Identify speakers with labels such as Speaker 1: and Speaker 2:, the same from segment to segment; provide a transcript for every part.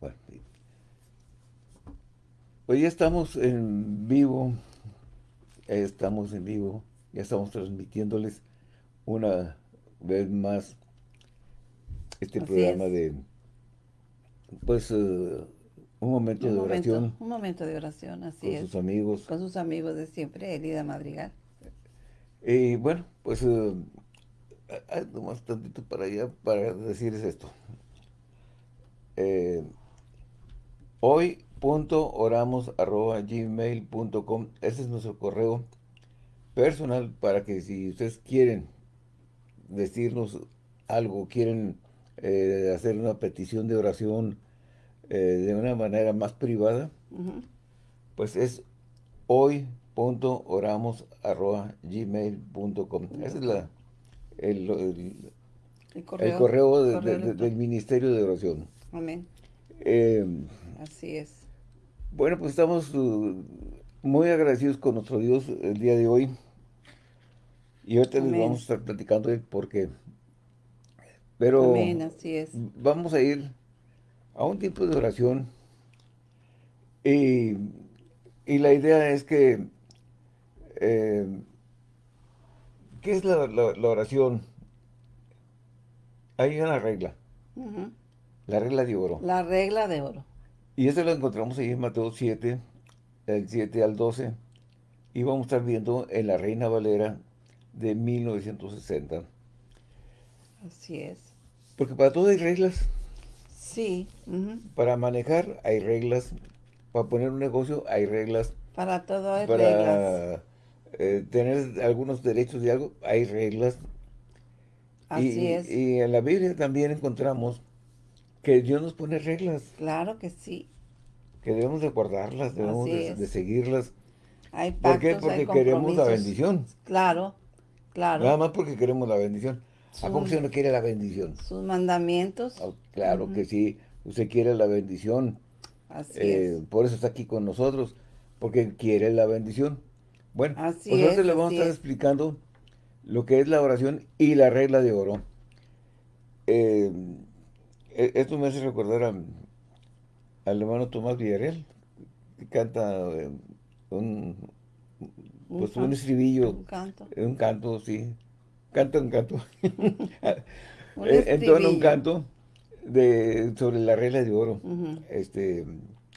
Speaker 1: Bueno, hoy ya estamos en vivo, estamos en vivo, ya estamos transmitiéndoles una vez más este programa de, pues, uh, un momento de oración.
Speaker 2: Un momento de oración, así
Speaker 1: con
Speaker 2: es.
Speaker 1: Con sus amigos.
Speaker 2: Con sus amigos de siempre, Elida Madrigal.
Speaker 1: Y bueno, pues, uh, más tantito para allá para decirles esto. Eh, hoy.oramos.gmail.com Ese es nuestro correo personal para que si ustedes quieren decirnos algo, quieren eh, hacer una petición de oración eh, de una manera más privada, pues es hoy.oramos.gmail.com Ese es la, el, correo, del Ministerio de Oración.
Speaker 2: Amén.
Speaker 1: Eh,
Speaker 2: Así es.
Speaker 1: Bueno, pues estamos uh, muy agradecidos con nuestro Dios el día de hoy. Y ahorita les vamos a estar platicando de por qué. Pero
Speaker 2: Amén, así es.
Speaker 1: vamos a ir a un tipo de oración. Y, y la idea es que, eh, ¿qué es la, la, oración? Hay una regla. La regla de oro.
Speaker 2: La regla de oro.
Speaker 1: Y eso lo encontramos ahí en Mateo 7, del 7 al 12. Y vamos a estar viendo en la Reina Valera de 1960.
Speaker 2: Así es.
Speaker 1: Porque para todo hay reglas.
Speaker 2: Sí.
Speaker 1: Para manejar hay reglas. Para poner un negocio hay reglas.
Speaker 2: Para todo hay
Speaker 1: para,
Speaker 2: reglas.
Speaker 1: Eh, tener algunos derechos de algo hay reglas.
Speaker 2: Así es.
Speaker 1: Y en la Biblia también encontramos que Dios nos pone reglas.
Speaker 2: Claro que sí.
Speaker 1: Que debemos de guardarlas, debemos de, seguirlas.
Speaker 2: Hay pactos,
Speaker 1: ¿Por qué? Porque queremos la bendición.
Speaker 2: Claro, claro.
Speaker 1: Nada más porque queremos la bendición. ¿A poco usted no quiere la bendición?
Speaker 2: Sus mandamientos.
Speaker 1: Ah, claro que sí. Usted quiere la bendición.
Speaker 2: Así es.
Speaker 1: Eh, por eso está aquí con nosotros. Porque quiere la bendición. Bueno,
Speaker 2: así
Speaker 1: pues nosotros le vamos a estar explicando lo que es la oración y la regla de oro. Eh, esto me hace recordar al hermano Tomás Villarreal, que canta eh, un, pues un, estribillo.
Speaker 2: Un canto.
Speaker 1: Un canto, sí. Canta un canto. en un canto de, sobre la regla de oro. este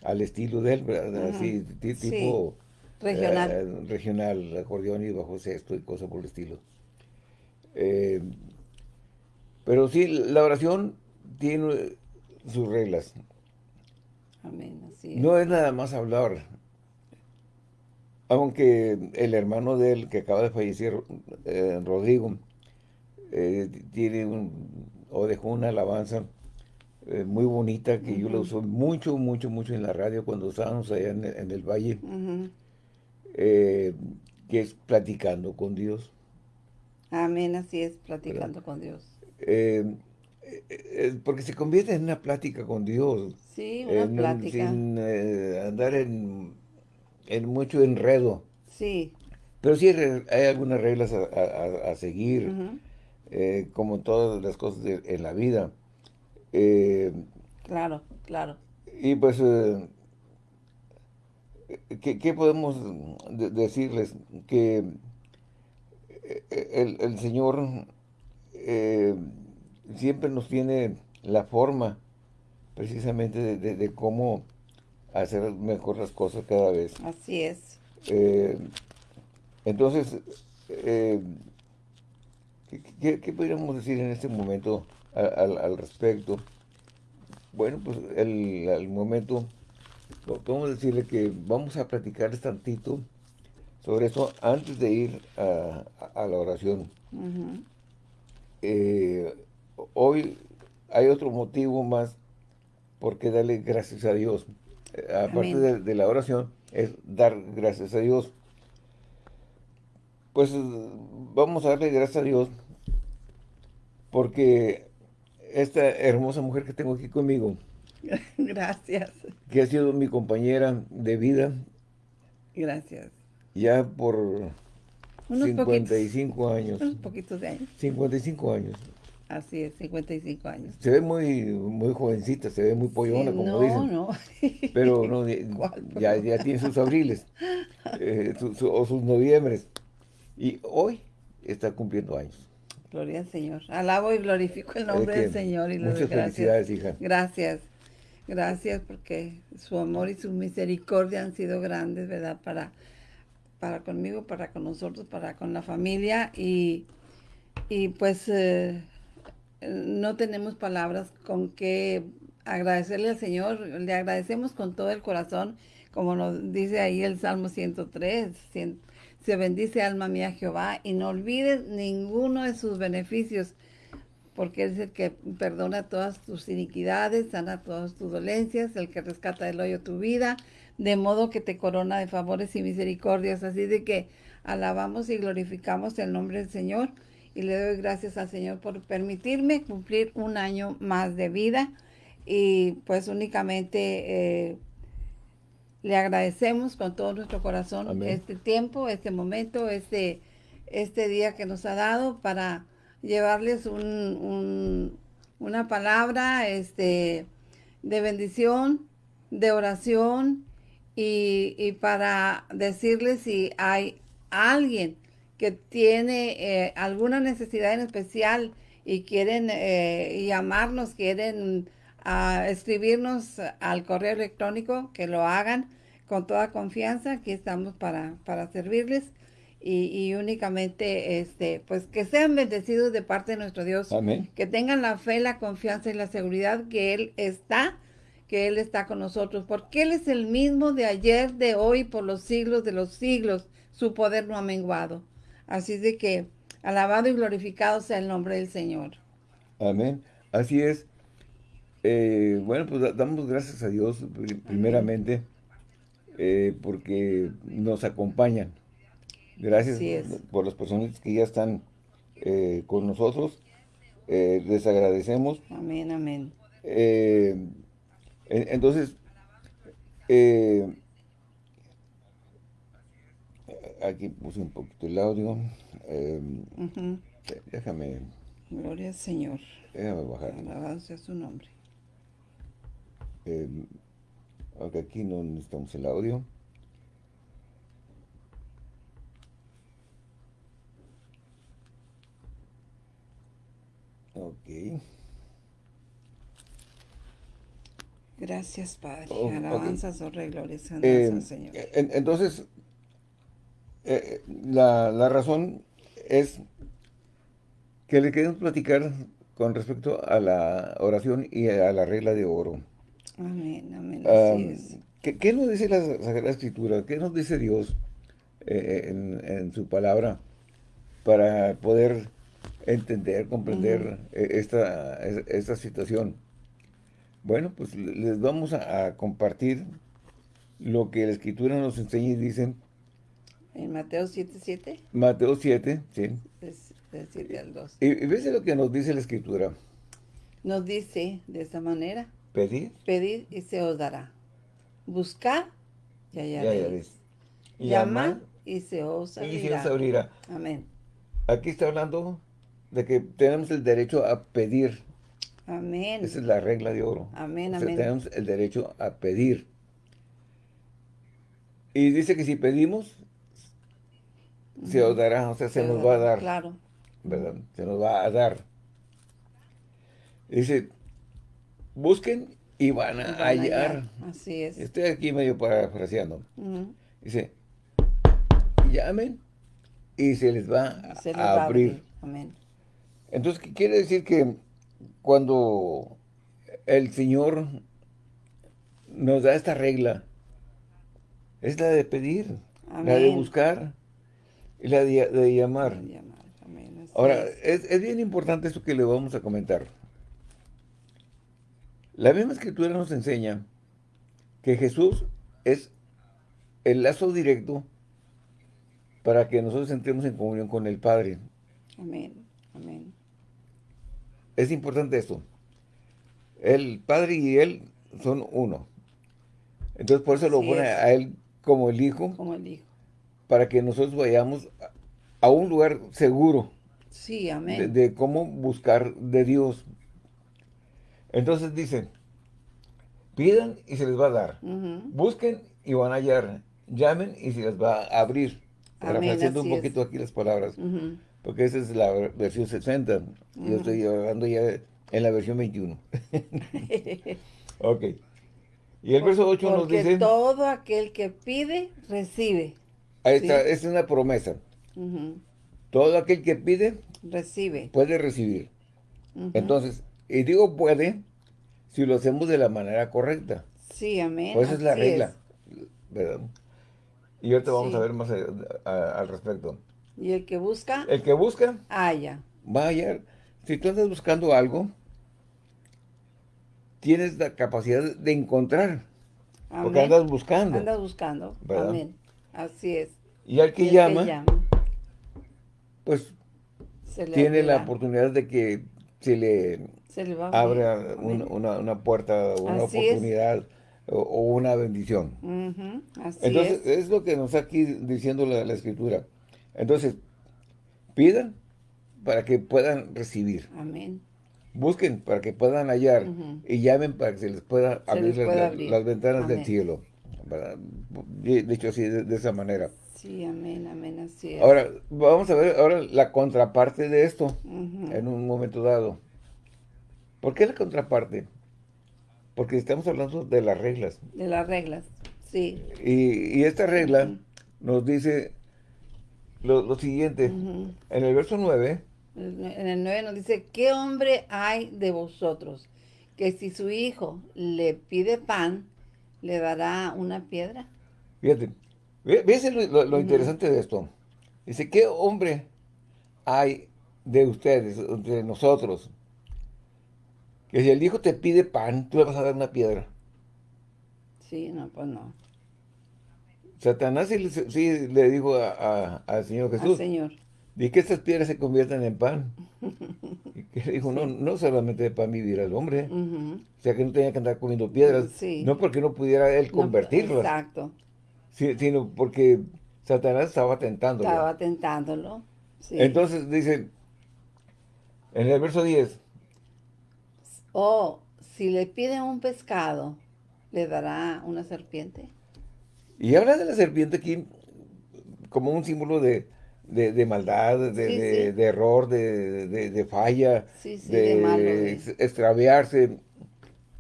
Speaker 1: Al estilo de él, Así, tipo...
Speaker 2: Regional.
Speaker 1: Eh, regional, acordeón y bajo sexto y cosas por el estilo. Eh, pero sí, la oración tiene sus reglas.
Speaker 2: Amén,
Speaker 1: No es nada más hablar. Aunque el hermano de él, que acaba de fallecer, eh, Rodrigo, eh, tiene un, o dejó una alabanza eh, muy bonita que yo la uso mucho, mucho, mucho en la radio cuando estábamos allá en, el valle, que es platicando con Dios.
Speaker 2: Amén, así es, platicando con Dios.
Speaker 1: Porque se convierte en una plática con Dios.
Speaker 2: Sí, una plática.
Speaker 1: Sin andar en en mucho enredo.
Speaker 2: Sí.
Speaker 1: Pero sí hay algunas reglas a, seguir, eh, como todas las cosas en la vida. Eh,
Speaker 2: claro, claro.
Speaker 1: Y pues, eh, ¿qué, podemos decirles? Que el, Señor siempre nos tiene la forma precisamente de cómo hacer mejor las cosas cada vez.
Speaker 2: Así es.
Speaker 1: Eh, entonces, eh, ¿qué, podríamos decir en este momento al, respecto? Bueno, pues el, al momento, podemos decirle que vamos a platicar tantito sobre eso antes de ir a, la oración. Eh, hoy hay otro motivo más por qué darle gracias a Dios aparte de, la oración, es dar gracias a Dios. Pues vamos a darle gracias a Dios porque esta hermosa mujer que tengo aquí conmigo.
Speaker 2: Gracias.
Speaker 1: Que ha sido mi compañera de vida.
Speaker 2: Gracias.
Speaker 1: Ya por 55 años.
Speaker 2: Unos poquitos de años.
Speaker 1: 55 años.
Speaker 2: Así es, 55 años.
Speaker 1: Se ve muy, muy jovencita, se ve muy pollona, como
Speaker 2: no,
Speaker 1: dicen.
Speaker 2: No,
Speaker 1: Pero no, ya, ya tiene sus abriles eh, o sus noviembres. Y hoy está cumpliendo años.
Speaker 2: Gloria al Señor. Alabo y glorifico el nombre del Señor y
Speaker 1: Muchas felicidades, hija.
Speaker 2: Gracias. Gracias porque su amor y su misericordia han sido grandes, ¿verdad? Para, para conmigo, para con nosotros, para con la familia. Y, y pues eh, no tenemos palabras con que agradecerle al Señor. Le agradecemos con todo el corazón, como nos dice ahí el Salmo 103. se bendice alma mía Jehová y no olvides ninguno de sus beneficios porque es el que perdona todas tus iniquidades, sana todas tus dolencias, el que rescata del hoyo tu vida, de modo que te corona de favores y misericordias. Así de que alabamos y glorificamos el nombre del Señor y le doy gracias al Señor por permitirme cumplir un año más de vida. Y pues únicamente eh, le agradecemos con todo nuestro corazón este tiempo, este momento, este, este día que nos ha dado para llevarles un, una palabra este, de bendición, de oración y, para decirles si hay alguien que tiene eh, alguna necesidad en especial y quieren eh, llamarnos, quieren ah, escribirnos al correo electrónico, que lo hagan con toda confianza. Aquí estamos para, para servirles y, únicamente este pues que sean bendecidos de parte de nuestro Dios. Que tengan la fe, la confianza y la seguridad que Él está, que Él está con nosotros, porque Él es el mismo de ayer, de hoy, por los siglos de los siglos. Su poder no ha menguado. Así de que alabado y glorificado sea el nombre del Señor.
Speaker 1: Amén. Así es. Eh, bueno, pues damos gracias a Dios primeramente eh, porque nos acompañan Gracias por las personas que ya están eh, con nosotros. Les agradecemos.
Speaker 2: Amén, amén.
Speaker 1: Eh, entonces, aquí puse un poquito el audio. Déjame.
Speaker 2: Gloria al Señor.
Speaker 1: Déjame bajar.
Speaker 2: Alabanza a su nombre.
Speaker 1: aunque aquí no necesitamos el audio. Ok.
Speaker 2: Gracias, Padre. Oh, Alabanzas, okay. glorias,
Speaker 1: eh, Señor. entonces, eh, la, la, razón es que le queremos platicar con respecto a la oración y a la regla de oro.
Speaker 2: Amén, amén.
Speaker 1: ¿qué, ¿qué, nos dice la Sagrada Escritura? ¿Qué nos dice Dios eh, en, en, su palabra para poder entender, comprender eh, esta, esta situación. Bueno, pues les vamos a, compartir lo que la Escritura nos enseña y dice.
Speaker 2: ¿En Mateo 7,
Speaker 1: Mateo 7, sí.
Speaker 2: Del 7 al 2.
Speaker 1: Y, y ves lo que nos dice la Escritura.
Speaker 2: Nos dice de esta manera.
Speaker 1: Pedir.
Speaker 2: Pedir y se os dará. Buscar y hallaréis.
Speaker 1: Ya Llamar
Speaker 2: y se os abrirá.
Speaker 1: Y se os abrirá.
Speaker 2: Amén.
Speaker 1: Aquí está hablando de que tenemos el derecho a pedir.
Speaker 2: Amén.
Speaker 1: Esa es la regla de oro.
Speaker 2: Amén, amén.
Speaker 1: Tenemos el derecho a pedir. Y dice que si pedimos, se os dará, o sea, se, nos va a dar.
Speaker 2: Claro.
Speaker 1: ¿Verdad? Se nos va a dar. Dice, busquen y van a, hallar.
Speaker 2: Así es.
Speaker 1: Estoy aquí medio parafraseando. Dice, llamen y se les va, a, abrir.
Speaker 2: Amén.
Speaker 1: Entonces, ¿qué quiere decir? Que cuando el Señor nos da esta regla, es la de pedir, la de buscar la de, llamar. Ahora, es, bien importante esto que le vamos a comentar. La misma escritura nos enseña que Jesús es el lazo directo para que nosotros entremos en comunión con el Padre.
Speaker 2: Amén, amén.
Speaker 1: Es importante esto. El Padre y Él son uno. Entonces por eso lo pone a Él como el Hijo.
Speaker 2: Como el Hijo.
Speaker 1: Para que nosotros vayamos a un lugar seguro.
Speaker 2: Sí, amén.
Speaker 1: de cómo buscar de Dios. Entonces dice, pidan y se les va a dar. Busquen y van a hallar. Llamen y se les va a abrir. Parafraseando un
Speaker 2: es.
Speaker 1: poquito aquí las palabras. Porque esa es la ver- versión 60. Yo estoy hablando ya en la versión 21. ok. Y el verso 8 nos dice,
Speaker 2: todo aquel que pide, recibe.
Speaker 1: Ahí está, es una promesa. Todo aquel que pide
Speaker 2: Recibe.
Speaker 1: puede recibir. Entonces, y digo puede si lo hacemos de la manera correcta.
Speaker 2: Sí, amén.
Speaker 1: Pues esa es la regla. ¿verdad? Y ahorita vamos a ver más a- a- al respecto.
Speaker 2: Y el que busca,
Speaker 1: El que busca,
Speaker 2: haya.
Speaker 1: va a hallar. Si tú andas buscando algo, tienes la capacidad de encontrar. Porque andas buscando.
Speaker 2: Andas buscando.
Speaker 1: ¿Verdad?
Speaker 2: Amén. Así es.
Speaker 1: Y al que
Speaker 2: Y
Speaker 1: llama, pues tiene la oportunidad de que se le
Speaker 2: Se le va a abrir.
Speaker 1: abra una, una- una puerta, una
Speaker 2: Así
Speaker 1: oportunidad o, o una bendición.
Speaker 2: Ujú, Así
Speaker 1: Entonces,
Speaker 2: es.
Speaker 1: es. lo que nos está aquí diciendo la, la escritura. Entonces, pidan para que puedan recibir.
Speaker 2: Amén.
Speaker 1: Busquen para que puedan hallar. Y llamen para que se les pueda
Speaker 2: Se
Speaker 1: abrir,
Speaker 2: les
Speaker 1: las ventanas del cielo. Dicho así, de, de esa manera.
Speaker 2: Sí, amén, amén, así es.
Speaker 1: Ahora, vamos a ver ahora la contraparte de esto en un momento dado. ¿Por qué la contraparte? Porque estamos hablando de las reglas.
Speaker 2: De las reglas. Sí.
Speaker 1: Y, y esta regla nos dice lo, lo siguiente. En el verso 9,
Speaker 2: En el 9 nos dice, ¿qué hombre hay de vosotros que si su hijo le pide pan, le dará una piedra?
Speaker 1: fíjate, ve- ¿ves lo, lo- lo interesante de esto? Dice, ¿qué hombre hay de ustedes, de nosotros? Que si el hijo te pide pan, tú le vas a dar una piedra.
Speaker 2: Sí, no, pues no.
Speaker 1: Satanás sí, le- sí le dijo a- a- al Señor
Speaker 2: Al
Speaker 1: Jesús,
Speaker 2: Señor.
Speaker 1: Di que estas piedras se conviertan en pan. Y que le dijo, no, no solamente de pan vivirá el hombre. O sea, que no tenía que andar comiendo piedras.
Speaker 2: Sí.
Speaker 1: No porque no pudiera él
Speaker 2: No,
Speaker 1: convertirlas,
Speaker 2: exacto.
Speaker 1: si- sino porque Satanás estaba tentándolo.
Speaker 2: Estaba tentándolo. Sí.
Speaker 1: Entonces dice, en el verso 10,
Speaker 2: o si le pide un pescado, le dará una serpiente.
Speaker 1: y habla de la serpiente aquí como un símbolo de, de- de maldad, de,
Speaker 2: Sí,
Speaker 1: de-
Speaker 2: sí.
Speaker 1: de error, de, falla,
Speaker 2: Sí,
Speaker 1: de,
Speaker 2: malo,
Speaker 1: extraviarse.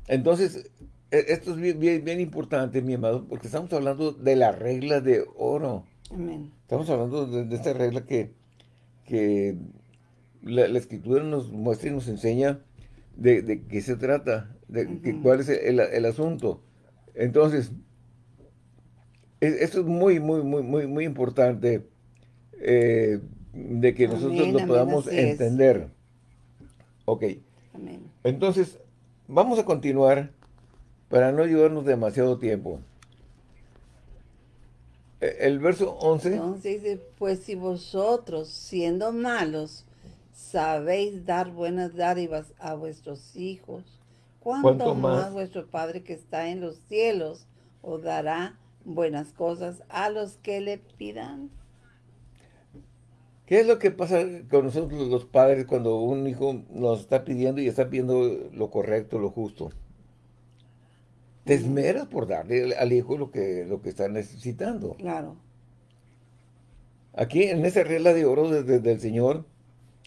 Speaker 1: Entonces, e- esto es bien, bien, bien importante, mi amado, porque estamos hablando de la regla de oro.
Speaker 2: Amén.
Speaker 1: Estamos hablando de, esta regla que, que la, la escritura nos muestra y nos enseña de, de qué se trata, de que-
Speaker 2: Ujú.
Speaker 1: cuál es el, el asunto. Entonces, es- esto es muy, muy, muy, muy, muy importante eh, de que nosotros lo
Speaker 2: amén,
Speaker 1: podamos
Speaker 2: es.
Speaker 1: entender. Ok,
Speaker 2: Amén.
Speaker 1: entonces vamos a continuar para no llevarnos demasiado tiempo. Eh, El verso 11.
Speaker 2: Entonces dice, pues si vosotros, siendo malos, sabéis dar buenas dádivas a vuestros hijos, ¿cuánto,
Speaker 1: ¿Cuánto
Speaker 2: más?
Speaker 1: más?
Speaker 2: vuestro Padre que está en los cielos os dará buenas cosas a los que le pidan?
Speaker 1: ¿Qué es lo que pasa con nosotros los padres cuando un hijo nos está pidiendo y está pidiendo lo correcto, lo justo? Te esmeras por darle al hijo lo que, lo que está necesitando.
Speaker 2: Claro.
Speaker 1: Aquí, en esa regla de oro desde del Señor,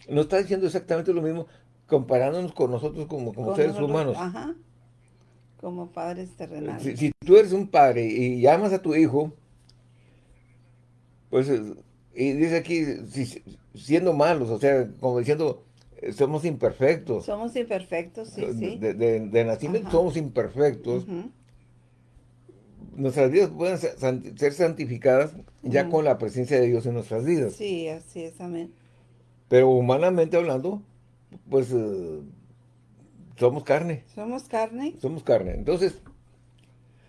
Speaker 1: nos está diciendo exactamente lo mismo, comparándonos con nosotros como, como
Speaker 2: Con
Speaker 1: seres
Speaker 2: nosotros,
Speaker 1: humanos.
Speaker 2: Ajá. Como padres terrenales.
Speaker 1: Si, si tú eres un padre y llamas a tu hijo, pues, y dice aquí, si- siendo malos, o sea, como diciendo, eh, somos imperfectos.
Speaker 2: Somos imperfectos, sí, sí.
Speaker 1: De, de- de nacimiento
Speaker 2: Ajá.
Speaker 1: somos imperfectos. Nuestras vidas pueden ser santi- ser santificadas ya con la presencia de Dios en nuestras vidas.
Speaker 2: Sí, así es, amén.
Speaker 1: Pero humanamente hablando, pues eh, somos carne.
Speaker 2: Somos carne,
Speaker 1: Somos carne. Entonces,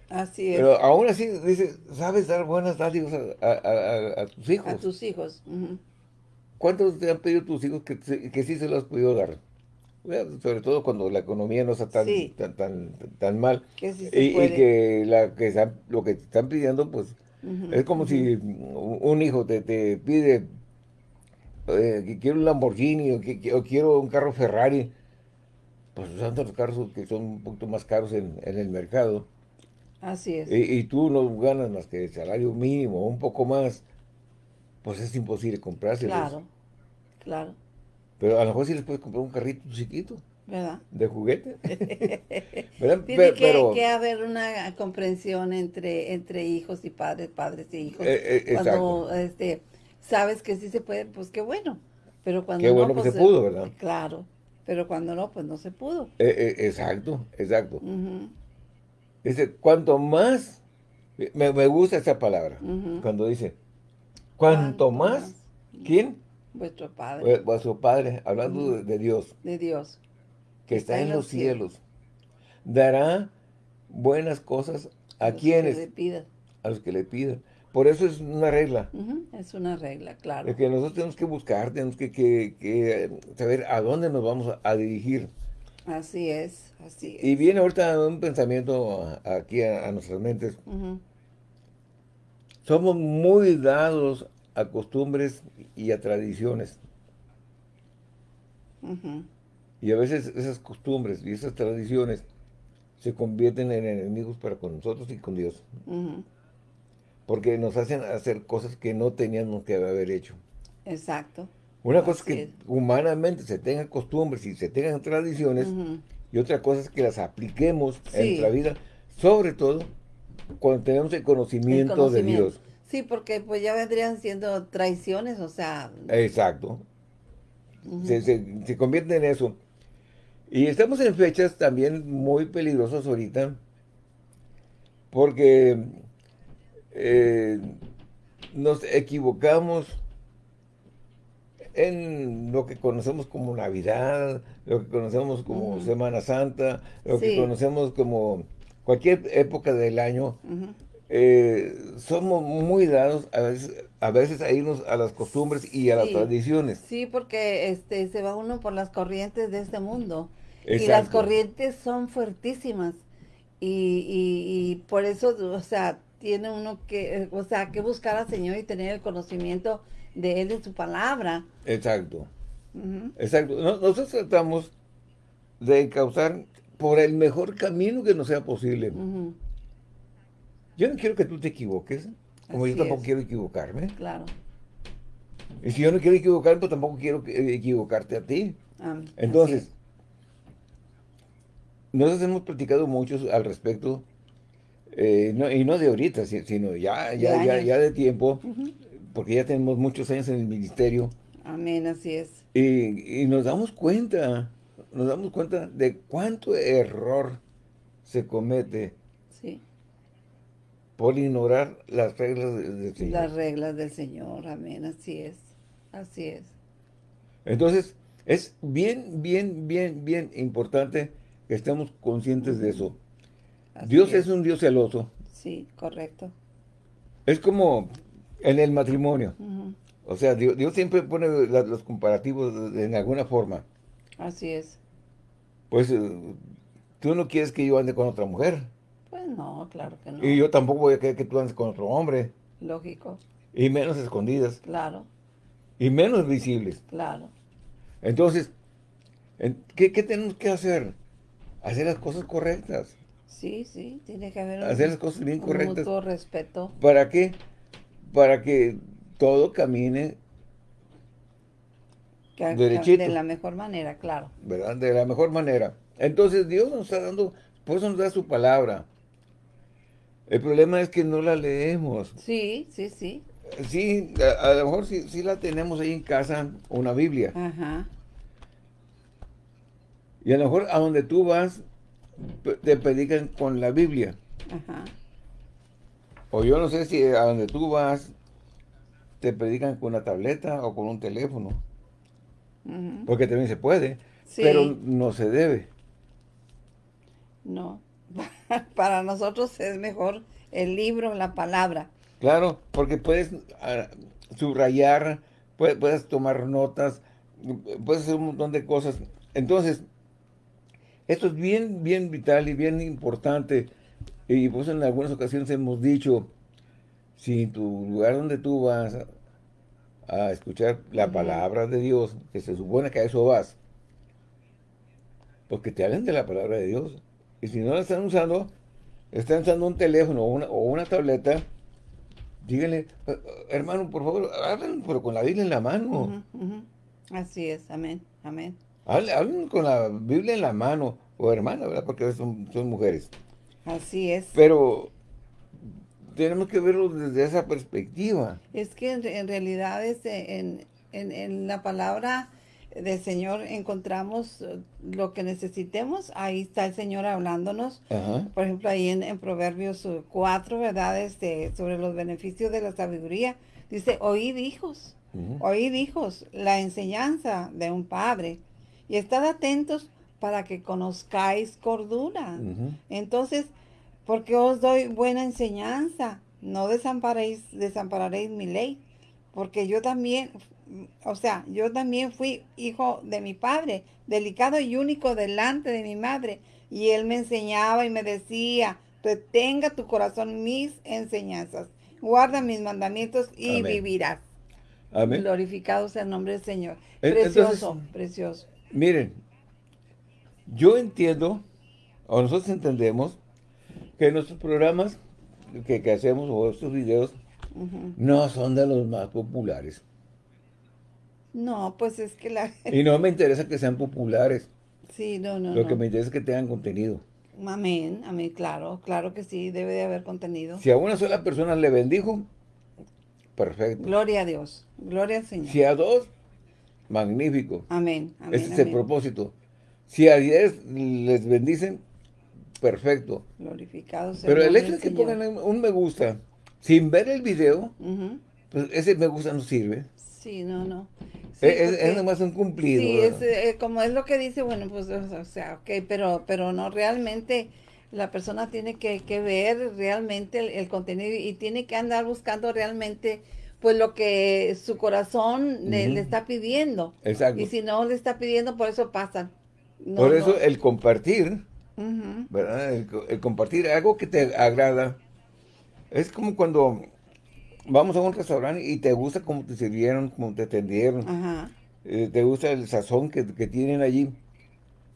Speaker 2: así es.
Speaker 1: pero aún así, dice, sabes dar buenas dádivas a, a- a- a tus hijos.
Speaker 2: a tus hijos.
Speaker 1: ¿Cuántos te han pedido tus hijos que, que sí se los has podido dar? Sobre todo cuando la economía no está tan,
Speaker 2: Sí.
Speaker 1: tan, tan, tan mal.
Speaker 2: Que sí
Speaker 1: Y, que, la, que están- lo que te están pidiendo, pues, es como si un hijo te, te pide eh, que quiero un Lamborghini o, que, o quiero un carro Ferrari, pues usando los carros que son un poquito más caros en, en el mercado.
Speaker 2: Así es.
Speaker 1: Y, y tú no ganas más que el salario mínimo, un poco más, pues es imposible comprárselos.
Speaker 2: Claro, claro,
Speaker 1: Pero a lo mejor sí les puedes comprar un carrito chiquito,
Speaker 2: ¿verdad?
Speaker 1: de juguete. ¿Verdad?
Speaker 2: Tiene que,
Speaker 1: pero,
Speaker 2: que haber una comprensión entre, entre hijos y padres, padres y hijos.
Speaker 1: Eh, eh,
Speaker 2: cuando este, sabes que sí se puede, pues qué bueno. Pero cuando
Speaker 1: Qué
Speaker 2: no,
Speaker 1: bueno que
Speaker 2: pues,
Speaker 1: se pudo, ¿verdad?
Speaker 2: Claro. Pero cuando no, pues no se pudo.
Speaker 1: eh, eh, exacto, exacto.
Speaker 2: Ujú,
Speaker 1: Dice, cuanto más, me, me gusta esa palabra, cuando dice, cuanto más,
Speaker 2: más.
Speaker 1: ¿quién?
Speaker 2: Vuestro Padre
Speaker 1: Vuestro Padre, hablando de, de Dios,
Speaker 2: de Dios.
Speaker 1: que está en los cielos, dará buenas cosas a
Speaker 2: que
Speaker 1: quienes,
Speaker 2: le
Speaker 1: a los que le pidan. Por eso es una regla,
Speaker 2: Es una regla, claro.
Speaker 1: que nosotros tenemos que buscar, tenemos que, que- que saber a dónde nos vamos a, a dirigir.
Speaker 2: Así es, así es.
Speaker 1: Y viene ahorita un pensamiento aquí a, a nuestras mentes. Somos muy dados a costumbres y a tradiciones. Y a veces esas costumbres y esas tradiciones se convierten en enemigos para con nosotros y con Dios. Porque nos hacen hacer cosas que no teníamos que haber hecho.
Speaker 2: Exacto.
Speaker 1: Una cosa es que
Speaker 2: es.
Speaker 1: humanamente se tengan costumbres y se tengan tradiciones. Y otra cosa es que las apliquemos en nuestra vida. Sobre todo cuando tenemos el
Speaker 2: el
Speaker 1: conocimiento, de. Dios.
Speaker 2: Sí, porque pues ya vendrían siendo traiciones, o sea,
Speaker 1: Exacto. se, se, se convierte en eso. Y estamos en fechas también muy peligrosas ahorita, porque eh, nos equivocamos en lo que conocemos como Navidad, lo que conocemos como. Semana Santa, lo que conocemos como cualquier época del año. Eh, somos muy dados a veces, a veces a irnos a las costumbres y a las tradiciones.
Speaker 2: Sí, porque este se va uno por las corrientes de este mundo. Y las corrientes son fuertísimas. Y, y, y por eso, o sea, tiene uno que, o sea, que buscar al Señor y tener el conocimiento de Él en su palabra.
Speaker 1: Exacto.
Speaker 2: Ujú,
Speaker 1: Exacto. No- Nosotros tratamos de causar por el mejor camino que nos sea posible. Yo no quiero que tú te equivoques, como
Speaker 2: Así
Speaker 1: yo tampoco
Speaker 2: es.
Speaker 1: quiero equivocarme.
Speaker 2: Claro.
Speaker 1: Y si yo no quiero equivocarme, pues tampoco quiero que- equivocarte a ti.
Speaker 2: Así
Speaker 1: Entonces,
Speaker 2: es.
Speaker 1: nosotros hemos platicado mucho al respecto, eh, no- y no de ahorita, si- sino ya,
Speaker 2: De
Speaker 1: ya, ya, ya de tiempo. Porque ya tenemos muchos años en el ministerio,
Speaker 2: Amén, así es.
Speaker 1: y, y nos damos cuenta, nos damos cuenta de cuánto error se comete
Speaker 2: Sí.
Speaker 1: por ignorar las reglas de- del Señor.
Speaker 2: Las reglas del Señor. Amén, así es. Así es.
Speaker 1: Entonces, es bien, bien, bien, bien importante que estemos conscientes de eso.
Speaker 2: así
Speaker 1: Dios es un Dios celoso.
Speaker 2: Sí, correcto.
Speaker 1: Es como en el matrimonio. O sea, Dios, Dios siempre pone la- los comparativos en alguna forma.
Speaker 2: Así es.
Speaker 1: Pues eh, tú no quieres que yo ande con otra mujer.
Speaker 2: Pues no, claro que no.
Speaker 1: Y yo tampoco voy a querer que tú andes con otro hombre.
Speaker 2: Lógico.
Speaker 1: Y menos escondidas.
Speaker 2: Claro,
Speaker 1: Y menos visibles.
Speaker 2: claro.
Speaker 1: Entonces, en- ¿qué, qué tenemos que hacer? Hacer las cosas correctas.
Speaker 2: Sí, sí, tiene que haber un,
Speaker 1: Hacer las cosas bien correctas.
Speaker 2: mutuo respeto.
Speaker 1: ¿Para qué? Para que todo camine,
Speaker 2: que-
Speaker 1: Derechito.
Speaker 2: de la mejor manera, claro.
Speaker 1: ¿verdad? De la mejor manera. Entonces Dios nos está dando, por eso nos da su palabra. El problema es que no la leemos.
Speaker 2: Sí, sí, sí.
Speaker 1: Sí, a, a lo mejor sí, sí la tenemos ahí en casa, una Biblia.
Speaker 2: Ajá.
Speaker 1: Y a lo mejor a donde tú vas, te predican con la Biblia.
Speaker 2: Ajá.
Speaker 1: O yo no sé si a donde tú vas, te predican con una tableta o con un teléfono. Porque también se puede,
Speaker 2: Sí.
Speaker 1: pero no se debe.
Speaker 2: No. Para nosotros es mejor el libro, la palabra.
Speaker 1: Claro, porque puedes ah, subrayar, puedes, puedes tomar notas, puedes hacer un montón de cosas. Entonces, esto es bien, bien vital y bien importante. Y pues en algunas ocasiones hemos dicho, si tu lugar donde tú vas a escuchar la palabra de Dios, que se supone que a eso vas, porque te hablan de la palabra de Dios. Y si no la están usando, están usando un teléfono o una, o una tableta, díganle, eh, eh, hermano, por favor, hablen pero con la Biblia en la mano.
Speaker 2: Así es, amén, amén.
Speaker 1: Hablen, con la Biblia en la mano, o hermana, ¿verdad? Porque son, son mujeres.
Speaker 2: Así es.
Speaker 1: Pero tenemos que verlo desde esa perspectiva.
Speaker 2: Es que en, realidad este, en, en, la palabra del Señor encontramos eh, lo que necesitemos. Ahí está el Señor hablándonos. Por ejemplo, ahí en, Proverbios 4, ¿verdad? Este, sobre los beneficios de la sabiduría. Dice, oíd hijos, oíd hijos, la enseñanza de un padre. Y estad atentos para que conozcáis cordura. Entonces, porque os doy buena enseñanza. No desamparéis, desampararéis mi ley, porque yo también, o sea, yo también fui hijo de mi padre, delicado y único delante de mi madre, y él me enseñaba y me decía, retenga tu corazón mis enseñanzas, guarda mis mandamientos y vivirás. Amén. Glorificado sea el nombre del Señor. Precioso, precioso.
Speaker 1: Miren, yo entiendo, o nosotros entendemos, que nuestros programas que, hacemos o estos videos no son de los más populares.
Speaker 2: No, pues es que la...
Speaker 1: Y no me interesa que sean populares.
Speaker 2: Sí, no, no,
Speaker 1: Lo que me interesa es que tengan contenido.
Speaker 2: Amén, amén, claro, claro que sí, debe de haber contenido.
Speaker 1: Si a una sola persona le bendijo, perfecto.
Speaker 2: Gloria a Dios, gloria al Señor.
Speaker 1: Si a dos, magnífico.
Speaker 2: Amén,
Speaker 1: amén Ese es el propósito. Si a diez les bendicen, perfecto.
Speaker 2: Glorificado
Speaker 1: Pero el hecho de que pongan un me gusta sin ver el video, pues ese me gusta no sirve.
Speaker 2: Sí, no, no.
Speaker 1: es, es, nomás un cumplido.
Speaker 2: Sí, es, eh, como es lo que dice, bueno, pues, o sea, ok, pero, pero no realmente la persona tiene que, ver realmente el, contenido y tiene que andar buscando realmente pues lo que su corazón le, está pidiendo.
Speaker 1: Exacto.
Speaker 2: Y si no le está pidiendo, por eso pasan.
Speaker 1: Por eso el compartir ¿verdad? El, compartir algo que te agrada. Es como cuando vamos a un restaurante y te gusta cómo te sirvieron, cómo te atendieron. Eh, te gusta el sazón que, tienen allí.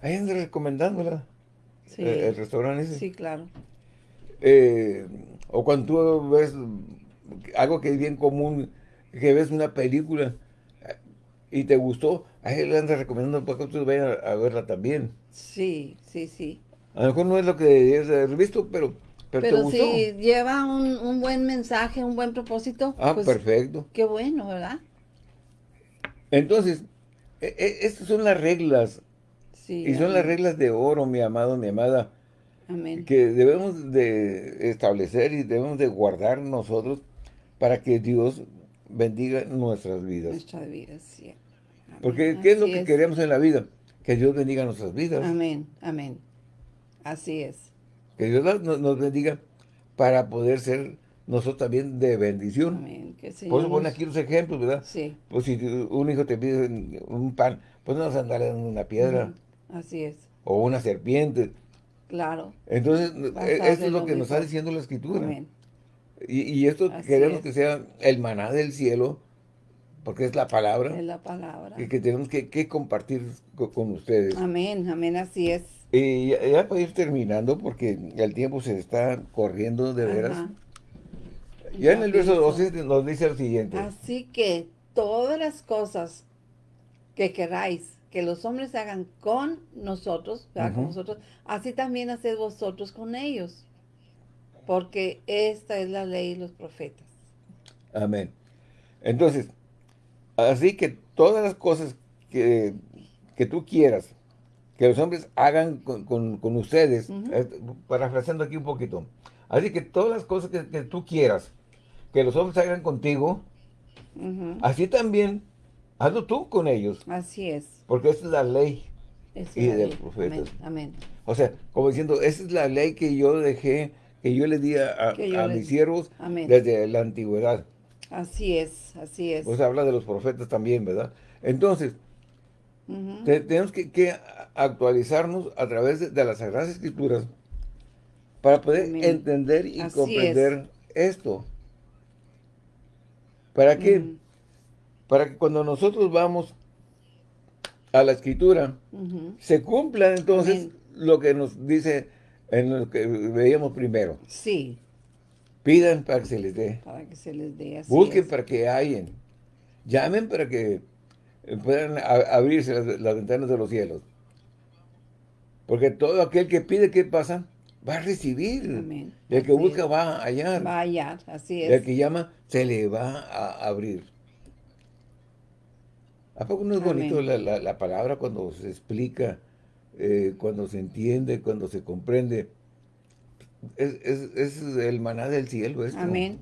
Speaker 1: Ahí andan recomendándola. Eh, el, restaurante ese.
Speaker 2: Sí, claro.
Speaker 1: Eh, o cuando tú ves algo que es bien común, que ves una película y te gustó, ahí le andas recomendando para que tú vayas a verla también.
Speaker 2: Sí, sí, sí.
Speaker 1: A lo mejor no es lo que debías haber visto, pero,
Speaker 2: pero, si lleva un, buen mensaje, un buen propósito.
Speaker 1: Ah, pues, perfecto.
Speaker 2: Qué bueno, ¿verdad?
Speaker 1: Entonces, e, e, estas son las reglas. Sí, y son las reglas de oro, mi amado, mi amada.
Speaker 2: Amén.
Speaker 1: Que debemos de establecer y debemos de guardar nosotros para que Dios bendiga nuestras vidas.
Speaker 2: Nuestras vidas, sí.
Speaker 1: Porque, ¿qué es lo que queremos en la vida? Que Dios bendiga nuestras vidas.
Speaker 2: Amén, amén. Así es.
Speaker 1: Que Dios nos, bendiga para poder ser nosotros también de bendición.
Speaker 2: Amén. Que
Speaker 1: Por eso aquí los ejemplos, ¿verdad?
Speaker 2: Sí.
Speaker 1: Pues si un hijo te pide un pan, pues no vas a andar en una piedra.
Speaker 2: Así es.
Speaker 1: O una serpiente.
Speaker 2: Claro.
Speaker 1: Entonces, e, esto es lo que nos está diciendo la Escritura. Amén. Y, esto queremos que sea el maná del cielo, porque es la palabra.
Speaker 2: Es la palabra.
Speaker 1: Que, que tenemos que, compartir con, ustedes.
Speaker 2: Amén, amén, así es.
Speaker 1: Y ya, para ir terminando, porque el tiempo se está corriendo de veras. Ya, en el verso 12 nos dice lo siguiente.
Speaker 2: Así que todas las cosas que queráis que los hombres hagan con nosotros, con nosotros, así también haced vosotros con ellos. Porque esta es la ley y los profetas.
Speaker 1: Amén. Entonces, así que todas las cosas que, que tú quieras que los hombres hagan con, ustedes, eh, parafraseando aquí un poquito. Así que todas las cosas que, tú quieras que los hombres hagan contigo, así también hazlo tú con ellos.
Speaker 2: Así es.
Speaker 1: Porque esa es la ley y de los profetas.
Speaker 2: Amén.
Speaker 1: O sea, como diciendo, esa es la ley que yo dejé, que yo le di a, mis siervos desde la antigüedad.
Speaker 2: Así es, así es.
Speaker 1: Pues habla de los profetas también, ¿verdad? Entonces, tenemos que, actualizarnos a través de, las Sagradas Escrituras para poder entender y comprender esto. ¿Para qué? para que cuando nosotros vamos a la escritura, se cumpla entonces lo que nos dice en lo que veíamos primero.
Speaker 2: Sí.
Speaker 1: Pidan para que se les dé.
Speaker 2: Para que se les dé.
Speaker 1: Busquen para que hayan. Llamen para que puedan abrirse las, ventanas de los cielos. Porque todo aquel que pide, ¿qué pasa? Va a recibir. Amén. El que busca va a hallar.
Speaker 2: Va a hallar, así es.
Speaker 1: El que llama, se le va a abrir. ¿A poco no es bonito la, palabra cuando se explica, eh, cuando se entiende, cuando se comprende? Es, es, el maná del cielo esto.
Speaker 2: Amén.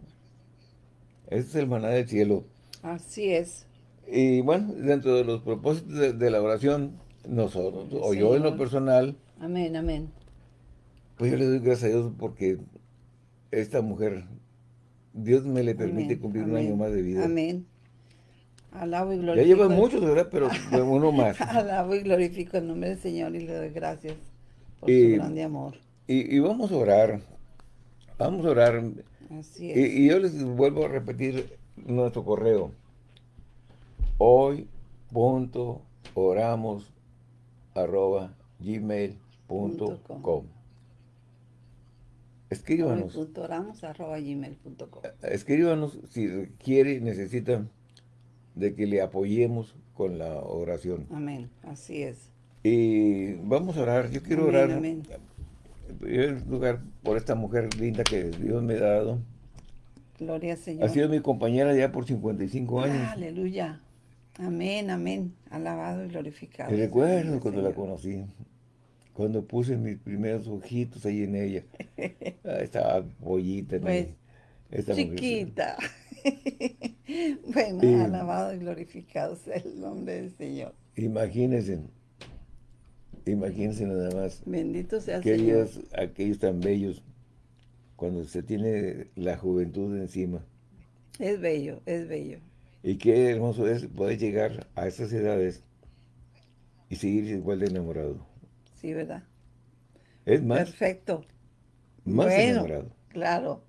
Speaker 1: Este es el maná del cielo.
Speaker 2: Así es.
Speaker 1: Y bueno, dentro de los propósitos de, la oración, nosotros, o yo en lo personal.
Speaker 2: Amén, amén.
Speaker 1: Pues yo le doy gracias a Dios porque esta mujer, Dios me le permite cumplir un año más de vida.
Speaker 2: Amén. Alabo y glorifico.
Speaker 1: Ya lleva muchos, ¿verdad? Pero uno más.
Speaker 2: Alabo y glorifico el nombre del Señor y le doy gracias por su grande amor.
Speaker 1: Y, vamos a orar. Vamos a orar.
Speaker 2: Así es.
Speaker 1: Y, yo les vuelvo a repetir nuestro correo. Hoy, punto, oramos, arroba, gmail.com. Escríbanos.
Speaker 2: Punto, oramos, arroba, gmail.com.
Speaker 1: Escríbanos si quiere, necesita de que le apoyemos con la oración.
Speaker 2: Amén, así es.
Speaker 1: Y vamos a orar, yo quiero orar amén. En lugar por esta mujer linda que Dios me ha dado.
Speaker 2: Gloria al Señor.
Speaker 1: Ha sido mi compañera ya por 55 años.
Speaker 2: Aleluya. Amén, amén. Alabado y glorificado.
Speaker 1: Me recuerdo cuando la conocí. Cuando puse mis primeros ojitos ahí en ella. Ah, estaba pollita.
Speaker 2: Pues, chiquita. bueno, alabado y glorificado sea el nombre del Señor.
Speaker 1: Imagínense, imagínense nada más.
Speaker 2: Bendito sea
Speaker 1: aquellos, Aquellos tan bellos, cuando se tiene la juventud encima.
Speaker 2: Es bello, es bello.
Speaker 1: Y qué hermoso es poder llegar a esas edades y seguir igual de enamorado.
Speaker 2: Sí, ¿verdad?
Speaker 1: Es más.
Speaker 2: Perfecto.
Speaker 1: Más enamorado.
Speaker 2: Claro.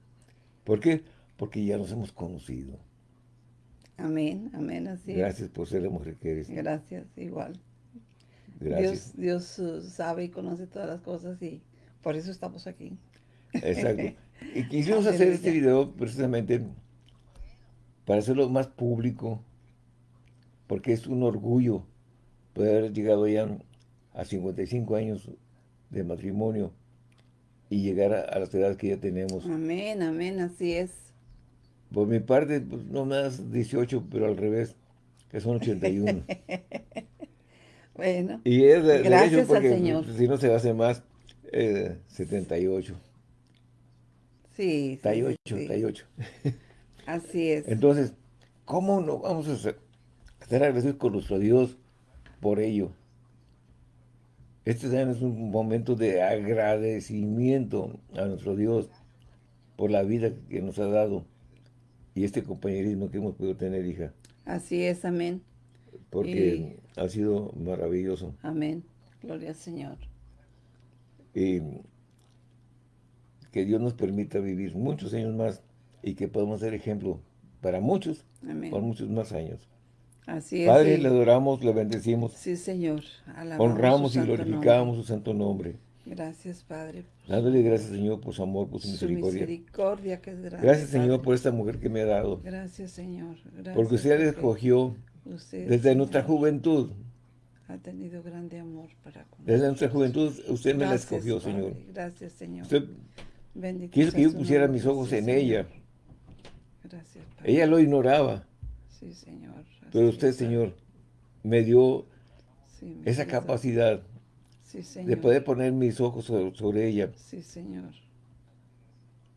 Speaker 1: ¿Por qué? porque ya nos hemos conocido.
Speaker 2: Amén, amén, así
Speaker 1: Gracias por ser la mujer que eres.
Speaker 2: Gracias, igual.
Speaker 1: Gracias.
Speaker 2: Dios, Dios uh, sabe y conoce todas las cosas y por eso estamos aquí.
Speaker 1: Exacto. Y quisimos hacer este video precisamente para hacerlo más público, porque es un orgullo poder haber llegado ya a 55 años de matrimonio y llegar a, a las edades que ya tenemos.
Speaker 2: Amén, amén, así es.
Speaker 1: Por mi parte, pues, no más 18, pero al revés, que son 81.
Speaker 2: bueno,
Speaker 1: y es de,
Speaker 2: gracias
Speaker 1: porque,
Speaker 2: al Señor.
Speaker 1: si no se hace más, eh, 78.
Speaker 2: Sí,
Speaker 1: 78, 78.
Speaker 2: Así es.
Speaker 1: Entonces, ¿cómo no vamos a estar agradecidos con nuestro Dios por ello? Este es un momento de agradecimiento a nuestro Dios por la vida que nos ha dado y este compañerismo que hemos podido tener, hija.
Speaker 2: Así es, amén.
Speaker 1: Porque ha sido maravilloso.
Speaker 2: Amén. Gloria al Señor.
Speaker 1: Y que Dios nos permita vivir muchos años más y que podamos ser ejemplo para muchos, por muchos más años.
Speaker 2: Así es.
Speaker 1: Padre, le adoramos, le bendecimos.
Speaker 2: Sí, Señor.
Speaker 1: Honramos y glorificamos su santo nombre.
Speaker 2: Gracias, Padre.
Speaker 1: Dándole gracias, Señor, por su amor, por su, misericordia.
Speaker 2: misericordia que es grande.
Speaker 1: Gracias, Señor, por esta mujer que me ha dado.
Speaker 2: Gracias, Señor.
Speaker 1: porque usted la escogió desde nuestra juventud.
Speaker 2: Ha tenido grande amor para con
Speaker 1: Desde nuestra juventud usted me la escogió, Señor.
Speaker 2: Gracias, Señor.
Speaker 1: Usted quiso que yo pusiera mis ojos en ella.
Speaker 2: Gracias, Padre.
Speaker 1: Ella lo ignoraba.
Speaker 2: Sí, Señor.
Speaker 1: Pero usted, Señor, me dio esa capacidad de poder poner mis ojos sobre, ella.
Speaker 2: Sí, Señor.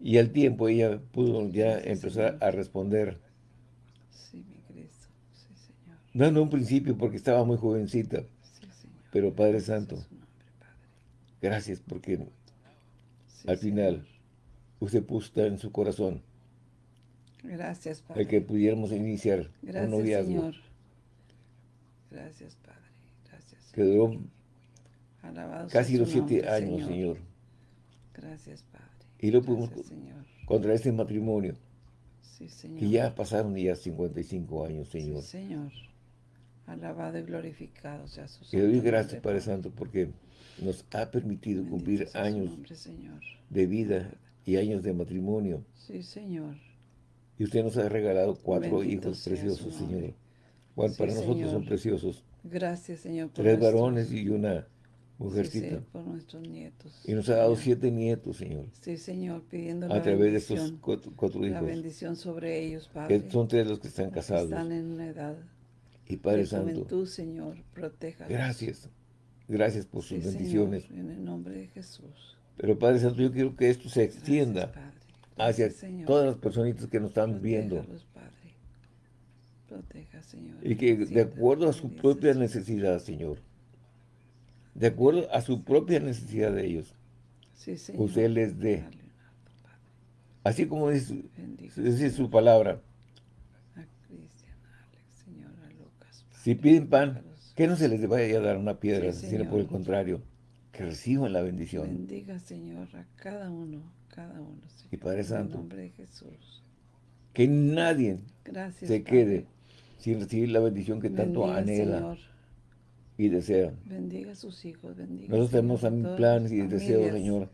Speaker 1: Y al tiempo ella pudo ya empezar a responder.
Speaker 2: Sí, mi Cristo. Sí, Señor.
Speaker 1: No en un principio porque estaba muy jovencita.
Speaker 2: Sí, Señor.
Speaker 1: Pero Padre Santo, gracias porque al final usted puso en su corazón.
Speaker 2: Gracias, Padre.
Speaker 1: El que pudiéramos iniciar
Speaker 2: gracias,
Speaker 1: un noviazgo.
Speaker 2: Señor. Gracias, Padre. Gracias.
Speaker 1: Que duró
Speaker 2: Alabado
Speaker 1: Casi los siete años, Señor.
Speaker 2: Gracias, Padre.
Speaker 1: Y lo pudimos contra este matrimonio.
Speaker 2: Sí, Señor.
Speaker 1: Que ya pasaron ya 55 años, Señor.
Speaker 2: Sí, Señor. Alabado y glorificado sea su
Speaker 1: Y le doy
Speaker 2: santo
Speaker 1: gracias, Padre Santo, porque nos ha permitido
Speaker 2: Bendito
Speaker 1: cumplir años
Speaker 2: nombre, Señor.
Speaker 1: de vida y años de matrimonio.
Speaker 2: Sí, Señor.
Speaker 1: Y usted nos ha regalado cuatro
Speaker 2: Bendito
Speaker 1: hijos preciosos. Señor.
Speaker 2: Sí,
Speaker 1: para nosotros
Speaker 2: Señor.
Speaker 1: son preciosos.
Speaker 2: Gracias, Señor, por
Speaker 1: Tres
Speaker 2: nuestros-
Speaker 1: varones y una
Speaker 2: sí,
Speaker 1: mujercita.
Speaker 2: sí, por nuestros nietos.
Speaker 1: Y nos ha dado siete nietos, Señor.
Speaker 2: Sí, Señor, pidiendo
Speaker 1: A
Speaker 2: la
Speaker 1: través de estos cuatro, cuatro
Speaker 2: la
Speaker 1: hijos.
Speaker 2: bendición sobre ellos, Padre.
Speaker 1: Que son tres los que están casados.
Speaker 2: están en una edad
Speaker 1: Y Padre Santo,
Speaker 2: juventud, Señor, proteja.
Speaker 1: gracias. Gracias por sus bendiciones.
Speaker 2: en el nombre de Jesús.
Speaker 1: Pero Padre Santo, yo quiero que esto se extienda
Speaker 2: Gracias,
Speaker 1: hacia
Speaker 2: Señor.
Speaker 1: todas las personitas que nos están viendo.
Speaker 2: Padre. Proteja, Señor.
Speaker 1: Y que de acuerdo a su propia necesidad, Señor. De acuerdo a su propia necesidad de ellos.
Speaker 2: Sí, Señor.
Speaker 1: usted les dé. Así como dice, su palabra.
Speaker 2: a Cristian, a Alex, Señor, a Lucas. Padre.
Speaker 1: Si piden pan, que no se les vaya a dar una piedra,
Speaker 2: Sí,
Speaker 1: sino por el contrario, que reciban la bendición.
Speaker 2: Bendiga, Señor, a cada uno, cada uno, Señor.
Speaker 1: Y Padre
Speaker 2: En
Speaker 1: Santo,
Speaker 2: el nombre de Jesús.
Speaker 1: Que nadie
Speaker 2: Gracias,
Speaker 1: se
Speaker 2: Padre.
Speaker 1: quede sin recibir la bendición que tanto anhela
Speaker 2: Señor.
Speaker 1: y desea.
Speaker 2: Bendiga a sus hijos, bendiga.
Speaker 1: Nosotros tenemos también planes y deseos. Señor,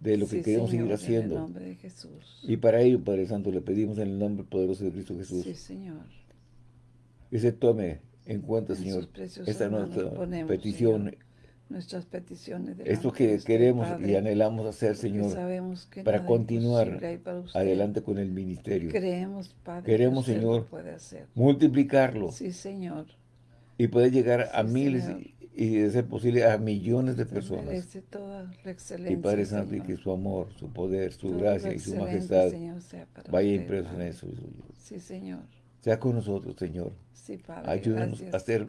Speaker 1: de lo que
Speaker 2: Sí,
Speaker 1: queremos
Speaker 2: Señor,
Speaker 1: seguir
Speaker 2: En el
Speaker 1: haciendo.
Speaker 2: nombre de Jesús.
Speaker 1: Y para ello, Padre Santo, le pedimos en el nombre poderoso de Cristo Jesús
Speaker 2: Sí, Señor.
Speaker 1: que se tome en cuenta,
Speaker 2: En
Speaker 1: Señor, esta nuestra
Speaker 2: ponemos,
Speaker 1: petición,
Speaker 2: Señor, Nuestras peticiones.
Speaker 1: esto que queremos y anhelamos hacer, Señor,
Speaker 2: sabemos que
Speaker 1: para continuar
Speaker 2: para
Speaker 1: adelante con el ministerio.
Speaker 2: Creemos, Padre,
Speaker 1: Queremos,
Speaker 2: que
Speaker 1: Señor,
Speaker 2: puede hacer.
Speaker 1: Multiplicarlo
Speaker 2: Sí, Señor.
Speaker 1: y poder llegar a
Speaker 2: Sí,
Speaker 1: miles
Speaker 2: Señor.
Speaker 1: y, y de ser posible a millones de personas.
Speaker 2: toda la
Speaker 1: Y Padre Santo, y
Speaker 2: Señor.
Speaker 1: que su amor, su poder, su gracia y su majestad
Speaker 2: Señor, sea para
Speaker 1: vaya
Speaker 2: usted,
Speaker 1: impreso en eso.
Speaker 2: Sí, Señor.
Speaker 1: Sea con nosotros, Señor.
Speaker 2: Sí, Padre.
Speaker 1: Ayúdanos
Speaker 2: gracias.
Speaker 1: a ser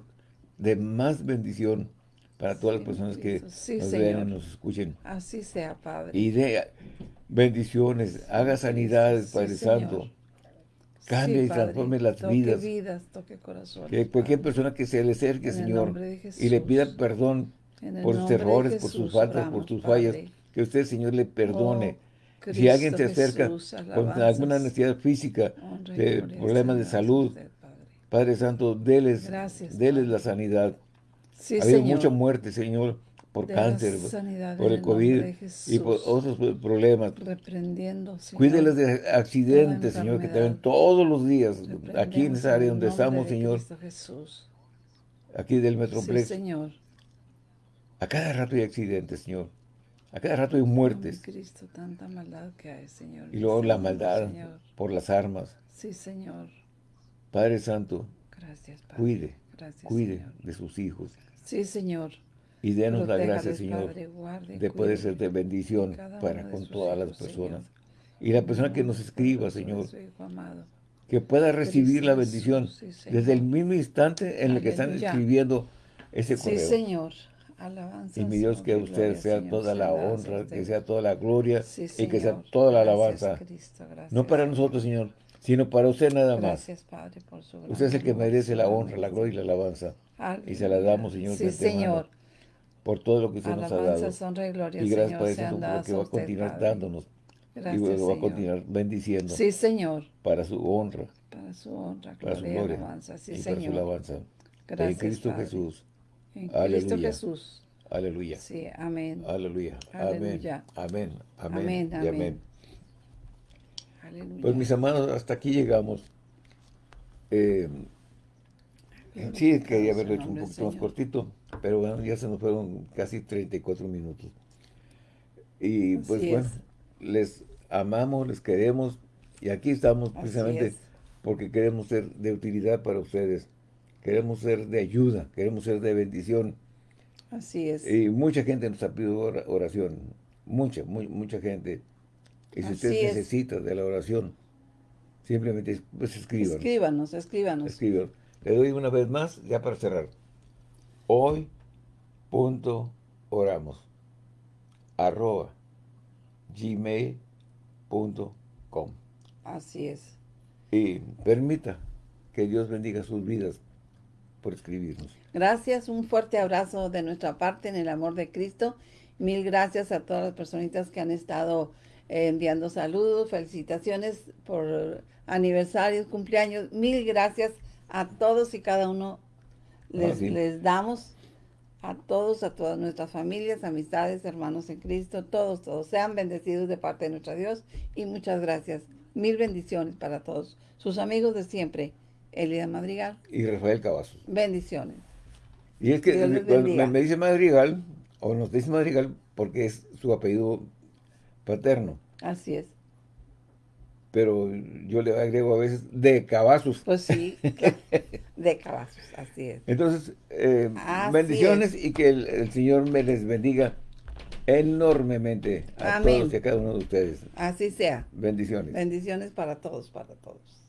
Speaker 1: de más bendición para todas las personas que.
Speaker 2: Sí,
Speaker 1: nos
Speaker 2: Señor.
Speaker 1: vean y nos escuchen.
Speaker 2: Así sea, Padre.
Speaker 1: Y de bendiciones, haga sanidades, Padre
Speaker 2: Señor.
Speaker 1: Santo. Cambie
Speaker 2: Sí,
Speaker 1: y transforme las
Speaker 2: toque
Speaker 1: vidas.
Speaker 2: vidas, toque corazones.
Speaker 1: Que cualquier
Speaker 2: Padre.
Speaker 1: persona que se le acerque,
Speaker 2: En
Speaker 1: Señor, y le pida perdón por sus errores, por sus faltas, por sus fallas, que usted, Señor, le perdone.
Speaker 2: Oh,
Speaker 1: si alguien se
Speaker 2: Cristo
Speaker 1: acerca
Speaker 2: Jesús,
Speaker 1: con alguna necesidad física, de problemas de salud,
Speaker 2: usted, Padre.
Speaker 1: Padre Santo, déles,
Speaker 2: Gracias,
Speaker 1: déles
Speaker 2: Padre.
Speaker 1: la sanidad.
Speaker 2: Sí,
Speaker 1: ha habido
Speaker 2: Señor.
Speaker 1: mucha muerte, Señor, por
Speaker 2: De
Speaker 1: cáncer, por el COVID y por otros problemas.
Speaker 2: Reprendiendo, Señor.
Speaker 1: Cuídeles de accidentes, Señor, que
Speaker 2: enfermedad.
Speaker 1: también todos los días, aquí en esa área donde estamos, Señor,
Speaker 2: Jesús.
Speaker 1: aquí del
Speaker 2: Sí,
Speaker 1: Metroplex,
Speaker 2: Señor.
Speaker 1: a cada rato hay accidentes, Señor. A cada rato hay muertes.
Speaker 2: Cristo, tanta maldad que hay, Señor.
Speaker 1: Y luego la maldad
Speaker 2: Señor.
Speaker 1: por las armas.
Speaker 2: Sí, Señor.
Speaker 1: Padre Santo,
Speaker 2: Gracias, Padre.
Speaker 1: cuide,
Speaker 2: Gracias,
Speaker 1: cuide
Speaker 2: Señor.
Speaker 1: de sus hijos.
Speaker 2: Sí, Señor.
Speaker 1: Y denos la gracia, Señor,
Speaker 2: Padre, guarde,
Speaker 1: de poder ser de bendición para con todas las personas.
Speaker 2: Señor.
Speaker 1: Y la persona que nos escriba, Señor,
Speaker 2: amado.
Speaker 1: que pueda recibir la bendición
Speaker 2: sí,
Speaker 1: desde el mismo instante en el que están escribiendo ese
Speaker 2: Sí,
Speaker 1: correo.
Speaker 2: Señor. Alabanza.
Speaker 1: Y mi Dios, que a usted sea toda la honra, que sea toda la gloria y que sea toda la alabanza. No para nosotros, Señor, sino para usted nada más.
Speaker 2: Gracias, Padre, por su gran
Speaker 1: Usted es el que merece la honra, la gloria y la alabanza.
Speaker 2: Aleluya.
Speaker 1: Y se la damos, Señor,
Speaker 2: Sí, Señor.
Speaker 1: por todo lo que usted nos ha dado.
Speaker 2: Y gloria,
Speaker 1: Y gracias,
Speaker 2: Señor,
Speaker 1: Santo,
Speaker 2: dadas
Speaker 1: porque va a continuar
Speaker 2: Padre.
Speaker 1: dándonos
Speaker 2: Gracias,
Speaker 1: y luego va a
Speaker 2: Señor.
Speaker 1: continuar bendiciendo
Speaker 2: Sí, Señor.
Speaker 1: para su honra,
Speaker 2: Para su honra,
Speaker 1: para su
Speaker 2: gloria y
Speaker 1: gloria
Speaker 2: alabanza. Sí,
Speaker 1: y para su
Speaker 2: Señor.
Speaker 1: alabanza. en
Speaker 2: Gracias,
Speaker 1: Cristo
Speaker 2: Padre.
Speaker 1: Jesús.
Speaker 2: En Cristo
Speaker 1: Aleluya.
Speaker 2: Jesús.
Speaker 1: Aleluya.
Speaker 2: Sí, amén.
Speaker 1: Aleluya.
Speaker 2: Aleluya.
Speaker 1: Amén. Amén.
Speaker 2: Amén,
Speaker 1: y
Speaker 2: amén.
Speaker 1: amén.
Speaker 2: Aleluya.
Speaker 1: Pues mis amados, hasta aquí llegamos. Eh, sí, quería haberlo hecho un poquito más cortito, pero bueno, ya se nos fueron casi 34 minutos. Y pues
Speaker 2: Así
Speaker 1: bueno,
Speaker 2: es.
Speaker 1: les amamos, les queremos y aquí estamos precisamente
Speaker 2: es.
Speaker 1: porque queremos ser de utilidad para ustedes. Queremos ser de ayuda, queremos ser de bendición.
Speaker 2: Así es.
Speaker 1: Y mucha gente nos ha pedido ora- oración, mucha, muy, mucha gente. Y si usted
Speaker 2: es.
Speaker 1: necesita de la oración, simplemente pues escriban.
Speaker 2: Escríbanos, escríbanos.
Speaker 1: Escriban. Le doy una vez más, ya para cerrar. Hoy punto oramos arroba gmail.com
Speaker 2: Así es.
Speaker 1: y permita que Dios bendiga sus vidas por escribirnos.
Speaker 2: Gracias, un fuerte abrazo de nuestra parte en el amor de Cristo. Mil gracias a todas las personitas que han estado eh, enviando saludos, felicitaciones por aniversarios, cumpleaños. Mil gracias a todos y cada uno les,
Speaker 1: Ah, sí.
Speaker 2: les damos a todos, a todas nuestras familias, amistades, hermanos en Cristo, todos, todos. Sean bendecidos de parte de nuestro Dios y muchas gracias. Mil bendiciones para todos. Sus amigos de siempre, Elida Madrigal.
Speaker 1: Y Rafael Cavazos.
Speaker 2: Bendiciones.
Speaker 1: Y es que me, me dice Madrigal, o nos dice Madrigal, porque es su apellido paterno.
Speaker 2: Así es.
Speaker 1: Pero yo le agrego a veces de Cavazos.
Speaker 2: Pues sí, de cabazos, así es.
Speaker 1: Entonces, eh,
Speaker 2: Así
Speaker 1: bendiciones y que el, el Señor me les bendiga enormemente a
Speaker 2: Amén.
Speaker 1: todos y a cada uno de ustedes.
Speaker 2: Así sea.
Speaker 1: Bendiciones.
Speaker 2: Bendiciones para todos, para todos.